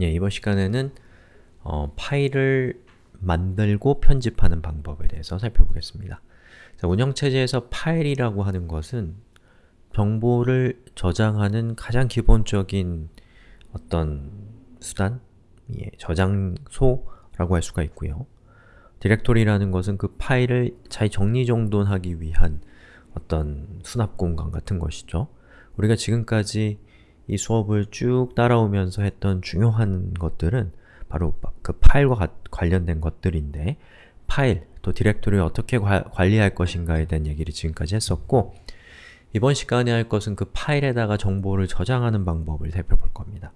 예, 이번 시간에는 어, 파일을 만들고 편집하는 방법에 대해서 살펴보겠습니다. 자, 운영체제에서 파일이라고 하는 것은 정보를 저장하는 가장 기본적인 어떤 수단, 예, 저장소라고 할 수가 있고요. 디렉토리라는 것은 그 파일을 잘 정리정돈하기 위한 어떤 수납 공간 같은 것이죠. 우리가 지금까지 이 수업을 쭉 따라오면서 했던 중요한 것들은 바로 그 파일과 관련된 것들인데 파일, 또 디렉토리를 어떻게 과, 관리할 것인가에 대한 얘기를 지금까지 했었고 이번 시간에 할 것은 그 파일에다가 정보를 저장하는 방법을 살펴볼 겁니다.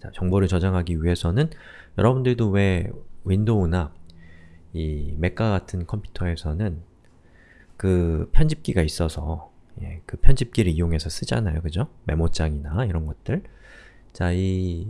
자, 정보를 저장하기 위해서는 여러분들도 왜 윈도우나 이 맥과 같은 컴퓨터에서는 그 편집기가 있어서 예, 그 편집기를 이용해서 쓰잖아요. 그죠? 메모장이나 이런 것들 자, 이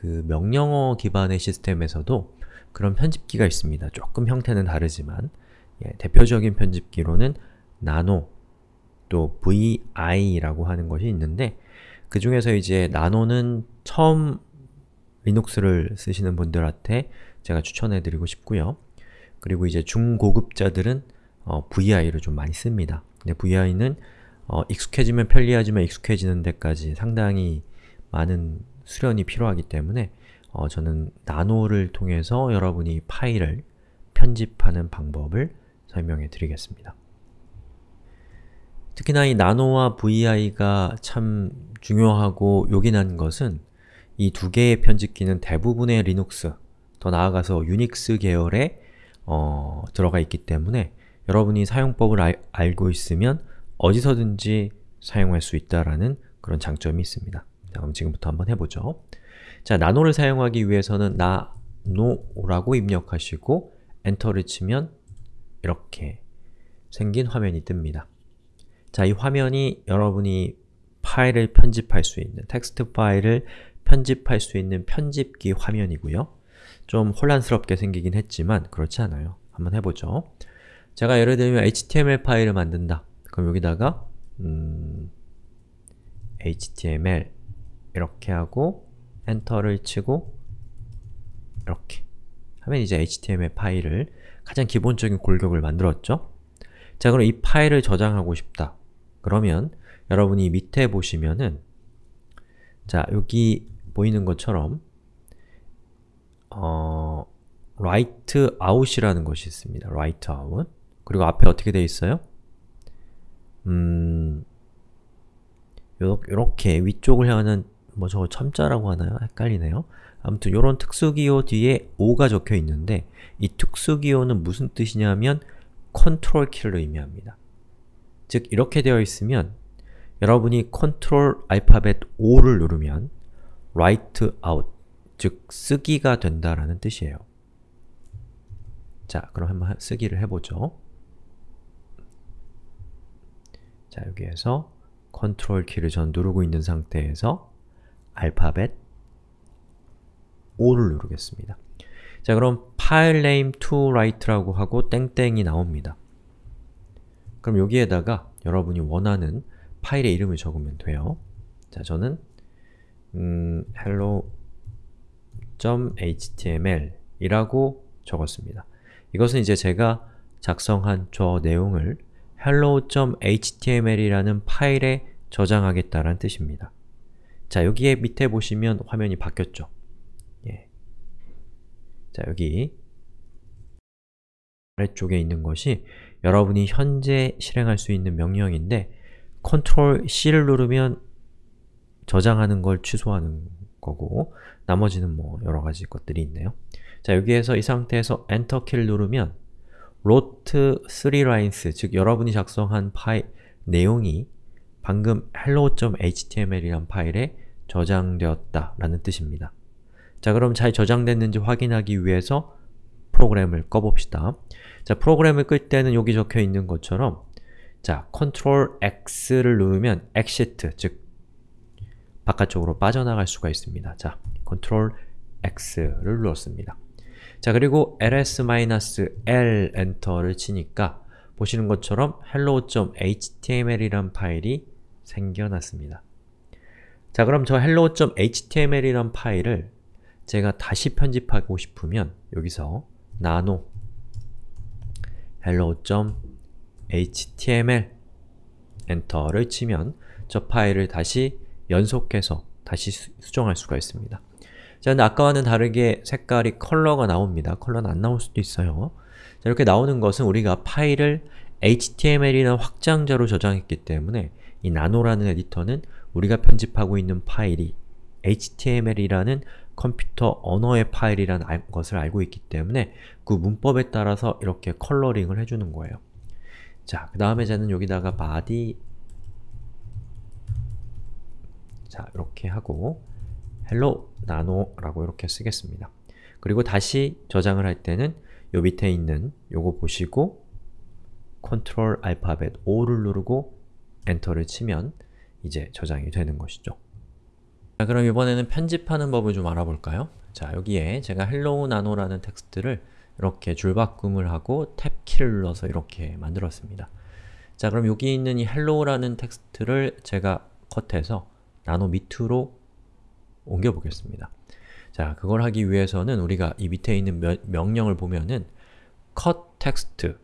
그 명령어 기반의 시스템에서도 그런 편집기가 있습니다. 조금 형태는 다르지만 예, 대표적인 편집기로는 나노 또 VI라고 하는 것이 있는데 그 중에서 이제 나노는 처음 리눅스를 쓰시는 분들한테 제가 추천해드리고 싶고요. 그리고 이제 중고급자들은 어, VI를 좀 많이 씁니다. VI는 어, 익숙해지면 편리하지만 익숙해지는 데까지 상당히 많은 수련이 필요하기 때문에 어, 저는 나노를 통해서 여러분이 파일을 편집하는 방법을 설명해 드리겠습니다. 특히나 이 나노와 VI가 참 중요하고 요긴한 것은 이 두 개의 편집기는 대부분의 리눅스, 더 나아가서 유닉스 계열에 어, 들어가 있기 때문에 여러분이 사용법을 알, 알고 있으면 어디서든지 사용할 수 있다라는 그런 장점이 있습니다. 자, 그럼 지금부터 한번 해보죠. 자, 나노를 사용하기 위해서는 나노라고 입력하시고 엔터를 치면 이렇게 생긴 화면이 뜹니다. 자, 이 화면이 여러분이 파일을 편집할 수 있는, 텍스트 파일을 편집할 수 있는 편집기 화면이고요. 좀 혼란스럽게 생기긴 했지만 그렇지 않아요. 한번 해보죠. 제가 예를 들면 HTML 파일을 만든다. 그럼 여기다가 음, HTML 이렇게 하고 엔터를 치고 이렇게 하면 이제 HTML 파일을 가장 기본적인 골격을 만들었죠? 자 그럼 이 파일을 저장하고 싶다. 그러면 여러분이 밑에 보시면은 자 여기 보이는 것처럼 어, write out이라는 것이 있습니다. write out 그리고 앞에 어떻게 되어 있어요? 음... 요렇게 위쪽을 향하는 뭐 저거 첨자라고 하나요? 헷갈리네요. 아무튼 요런 특수기호 뒤에 O가 적혀 있는데 이 특수기호는 무슨 뜻이냐면 컨트롤 키를 의미합니다. 즉 이렇게 되어 있으면 여러분이 컨트롤 알파벳 O를 누르면 write out, 즉 쓰기가 된다라는 뜻이에요. 자, 그럼 한번 쓰기를 해보죠. 자, 여기에서 컨트롤 키를 전 누르고 있는 상태에서 알파벳 O를 누르겠습니다. 자, 그럼 file name to write라고 하고 땡땡이 나옵니다. 그럼 여기에다가 여러분이 원하는 파일의 이름을 적으면 돼요. 자, 저는 음, hello.html 이라고 적었습니다. 이것은 이제 제가 작성한 저 내용을 hello.html이라는 파일에 저장하겠다는 뜻입니다. 자, 여기에 밑에 보시면 화면이 바뀌었죠. 예. 자, 여기 아래쪽에 있는 것이 여러분이 현재 실행할 수 있는 명령인데 Ctrl C를 누르면 저장하는 걸 취소하는 거고 나머지는 뭐 여러가지 것들이 있네요. 자, 여기에서 이 상태에서 Enter 키를 누르면 wrote 3 lines, 즉 여러분이 작성한 파일 내용이 방금 hello.html이란 파일에 저장되었다 라는 뜻입니다. 자, 그럼 잘 저장됐는지 확인하기 위해서 프로그램을 꺼봅시다. 자, 프로그램을 끌 때는 여기 적혀 있는 것처럼 자, Ctrl X를 누르면 exit, 즉 바깥쪽으로 빠져나갈 수가 있습니다. 자, Ctrl X를 눌렀습니다. 자, 그리고 ls-l 엔터를 치니까 보시는 것처럼 hello.html이란 파일이 생겨났습니다. 자, 그럼 저 hello.html이란 파일을 제가 다시 편집하고 싶으면 여기서 nano hello.html 엔터를 치면 저 파일을 다시 연속해서 다시 수, 수정할 수가 있습니다. 자, 근데 아까와는 다르게 색깔이 컬러가 나옵니다. 컬러는 안 나올 수도 있어요. 자, 이렇게 나오는 것은 우리가 파일을 HTML이나 확장자로 저장했기 때문에 이 나노라는 에디터는 우리가 편집하고 있는 파일이 HTML이라는 컴퓨터 언어의 파일이라는 것을 알고 있기 때문에 그 문법에 따라서 이렇게 컬러링을 해주는 거예요. 자, 그 다음에 저는 여기다가 body 자, 이렇게 하고 hello nano라고 이렇게 쓰겠습니다. 그리고 다시 저장을 할 때는 요 밑에 있는 요거 보시고 컨트롤 알파벳 O를 누르고 엔터를 치면 이제 저장이 되는 것이죠. 자, 그럼 이번에는 편집하는 법을 좀 알아볼까요? 자, 여기에 제가 hello nano라는 텍스트를 이렇게 줄바꿈을 하고 탭키를 눌러서 이렇게 만들었습니다. 자, 그럼 여기 있는 이 hello라는 텍스트를 제가 컷해서 나노 밑으로 옮겨 보겠습니다. 자, 그걸 하기 위해서는 우리가 이 밑에 있는 며, 명령을 보면은 cut text,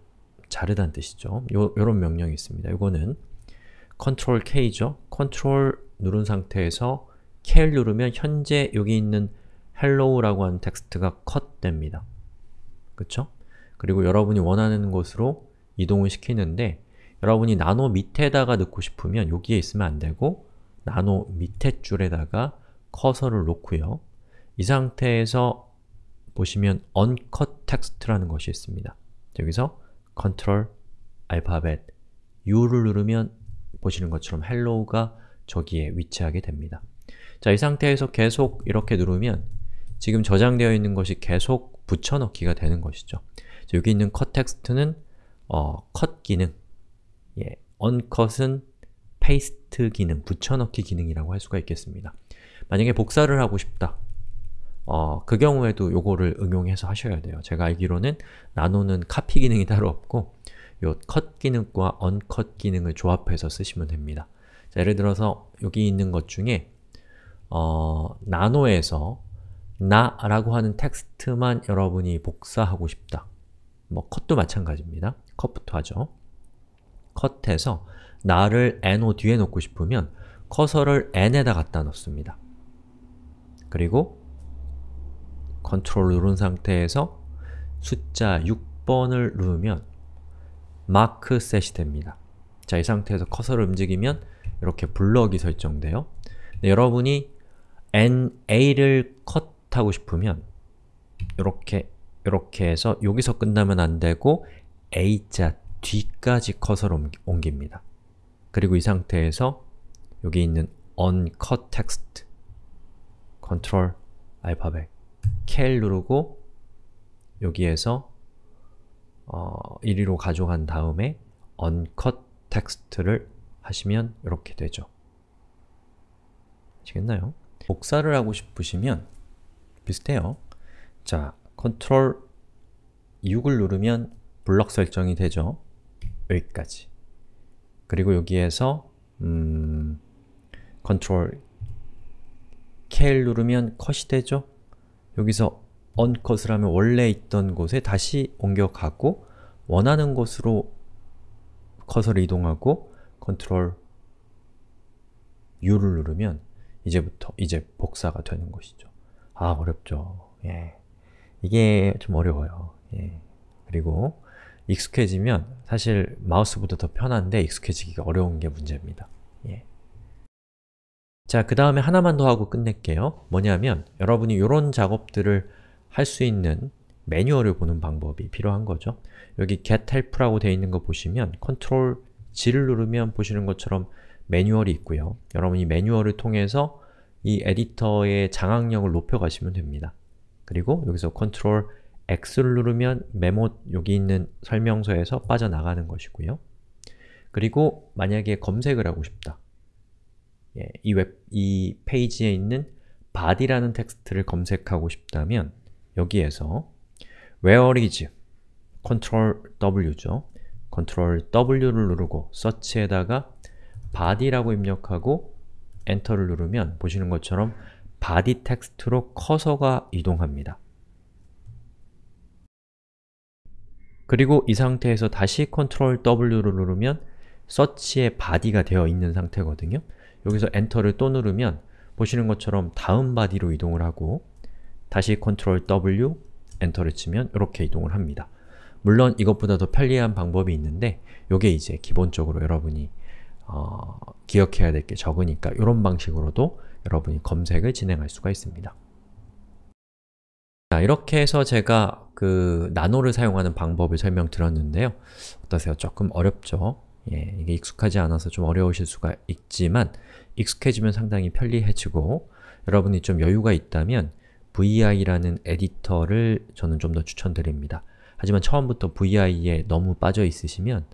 자르다는 뜻이죠. 요, 요런 명령이 있습니다. 이거는 Ctrl K죠. Ctrl 누른 상태에서 K를 누르면 현재 여기 있는 hello라고 하는 텍스트가 컷 됩니다. 그쵸? 그리고 여러분이 원하는 곳으로 이동을 시키는데 여러분이 나노 밑에다가 넣고 싶으면 여기에 있으면 안 되고 나노 밑에 줄에다가 커서를 놓고요. 이 상태에서 보시면 uncut text라는 것이 있습니다. 여기서 Ctrl 알파벳 U를 누르면 보시는 것처럼 hello가 저기에 위치하게 됩니다. 자, 이 상태에서 계속 이렇게 누르면 지금 저장되어 있는 것이 계속 붙여넣기가 되는 것이죠. 자, 여기 있는 cut 텍스트는 어, cut 기능, 예, uncut은 paste 기능, 붙여넣기 기능이라고 할 수가 있겠습니다. 만약에 복사를 하고 싶다. 어, 그 경우에도 요거를 응용해서 하셔야 돼요. 제가 알기로는 나노는 카피 기능이 따로 없고 요컷 기능과 언컷 기능을 조합해서 쓰시면 됩니다. 자, 예를 들어서 여기 있는 것 중에 어, 나노에서 na라고 하는 텍스트만 여러분이 복사하고 싶다. 뭐 컷도 마찬가지입니다. 컷부터 하죠. 컷해서 na를 no 뒤에 놓고 싶으면 커서를 n에다 갖다 놓습니다. 그리고 컨트롤 누른 상태에서 숫자 6번을 누르면 mark set이 됩니다. 자, 이 상태에서 커서를 움직이면 이렇게 블럭이 설정돼요. 네, 여러분이 NA를 컷하고 싶으면 이렇게 이렇게 해서 여기서 끝나면 안 되고 A자 뒤까지 커서를 옮깁니다. 그리고 이 상태에서 여기 있는 uncut text 컨트롤 알파벳 켈 누르고 여기에서 어, 1위로 가져간 다음에 uncut text를 하시면 이렇게 되죠. 아시겠나요? 복사를 하고 싶으시면 비슷해요. 자, 컨트롤 6을 누르면 블럭 설정이 되죠. 여기까지. 그리고 여기에서 음, 컨트롤 K를 누르면 컷이 되죠? 여기서 uncut을 하면 원래 있던 곳에 다시 옮겨가고 원하는 곳으로 커서를 이동하고 컨트롤 U를 누르면 이제부터 이제 복사가 되는 것이죠. 아, 어렵죠. 예. 이게 좀 어려워요. 예. 그리고 익숙해지면 사실 마우스보다 더 편한데 익숙해지기가 어려운 게 문제입니다. 예. 자, 그 다음에 하나만 더 하고 끝낼게요. 뭐냐면 여러분이 이런 작업들을 할 수 있는 매뉴얼을 보는 방법이 필요한 거죠. 여기 get help라고 되어 있는 거 보시면 컨트롤 G를 누르면 보시는 것처럼 매뉴얼이 있고요. 여러분이 매뉴얼을 통해서 이 에디터의 장악력을 높여가시면 됩니다. 그리고 여기서 컨트롤 X를 누르면 메모 여기 있는 설명서에서 빠져나가는 것이고요. 그리고 만약에 검색을 하고 싶다. 예, 이 웹, 이 페이지에 있는 body라는 텍스트를 검색하고 싶다면 여기에서 where is Ctrl W죠. Ctrl W를 누르고 search에다가 body라고 입력하고 엔터를 누르면 보시는 것처럼 body 텍스트로 커서가 이동합니다. 그리고 이 상태에서 다시 Ctrl W를 누르면 서치의 body가 되어 있는 상태거든요. 여기서 엔터를 또 누르면 보시는 것처럼 다음 바디로 이동을 하고 다시 Ctrl W, 엔터를 치면 이렇게 이동을 합니다. 물론 이것보다 더 편리한 방법이 있는데 이게 이제 기본적으로 여러분이 어, 기억해야 될 게 적으니까 이런 방식으로도 여러분이 검색을 진행할 수가 있습니다. 자, 이렇게 해서 제가 그 나노를 사용하는 방법을 설명드렸는데요. 어떠세요? 조금 어렵죠? 예, 이게 익숙하지 않아서 좀 어려우실 수가 있지만 익숙해지면 상당히 편리해지고 여러분이 좀 여유가 있다면 vi라는 에디터를 저는 좀 더 추천드립니다. 하지만 처음부터 vi에 너무 빠져 있으시면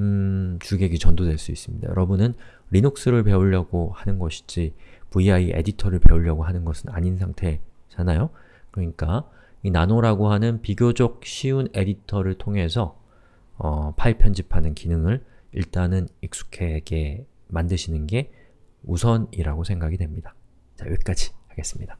음, 주객이 전도될 수 있습니다. 여러분은 리눅스를 배우려고 하는 것이지 vi 에디터를 배우려고 하는 것은 아닌 상태잖아요? 그러니까 이 나노라고 하는 비교적 쉬운 에디터를 통해서 어, 파일 편집하는 기능을 일단은 익숙하게 만드시는 게 우선이라고 생각이 됩니다. 자, 여기까지 하겠습니다.